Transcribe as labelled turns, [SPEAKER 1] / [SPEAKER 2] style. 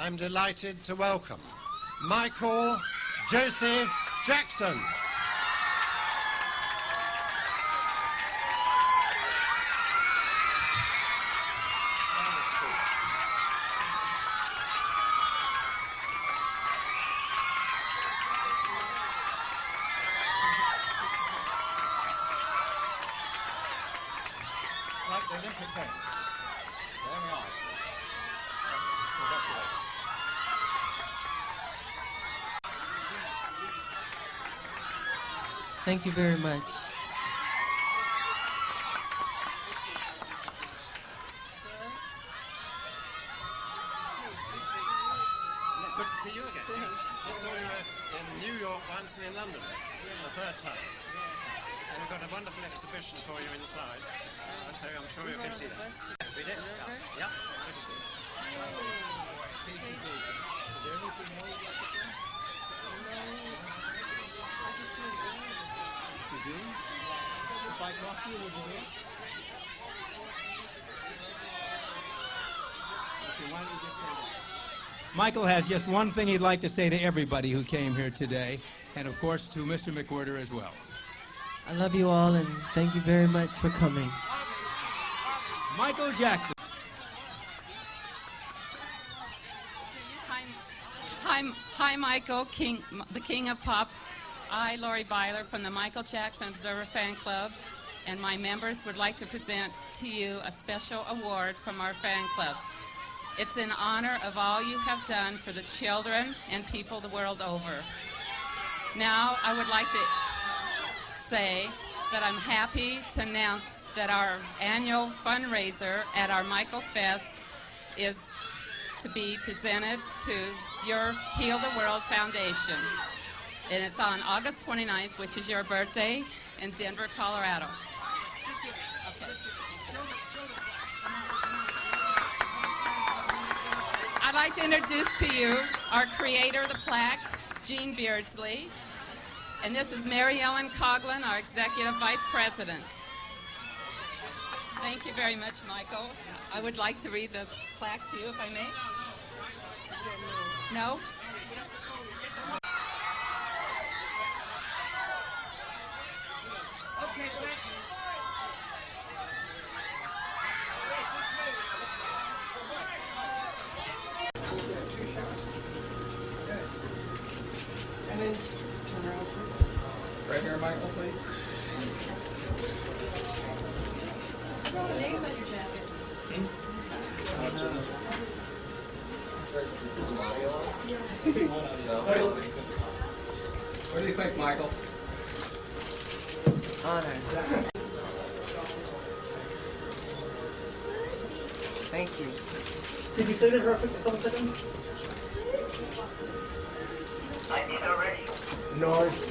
[SPEAKER 1] I'm delighted to welcome Michael Joseph Jackson. Olympic Games. There we are. Congratulations.
[SPEAKER 2] Thank you very much.
[SPEAKER 1] Good to see you again. I saw you uh, in New York once and in London the third time. And we've got a wonderful exhibition for you inside. Uh, so I'm sure you can see that. Yes, we did. Yeah, yeah. good to see you.
[SPEAKER 3] Michael has just one thing he'd like to say to everybody who came here today, and of course to Mr. McWhirter as well.
[SPEAKER 2] I love you all and thank you very much for coming.
[SPEAKER 3] Michael Jackson.
[SPEAKER 4] Hi, hi, hi, Michael, King, the King of Pop. I, Lori Byler from the Michael Jackson Observer Fan Club, and my members would like to present to you a special award from our fan club. It's in honor of all you have done for the children and people the world over. Now, I would like to say that I'm happy to announce that our annual fundraiser at our Michael Fest is to be presented to your Heal the World Foundation. And it's on August 29th, which is your birthday, in Denver, Colorado. Okay. I'd like to introduce to you our creator of the plaque, Gene Beardsley. And this is Mary Ellen Coughlin, our Executive Vice President. Thank you very much, Michael. I would like to read the plaque to you, if I may. No?
[SPEAKER 3] Right here, Michael, please. Names on your jacket. Hmm? What do you think, Michael?
[SPEAKER 2] Honor. Thank you.
[SPEAKER 5] Did you clear it real quick, a couple seconds?
[SPEAKER 2] North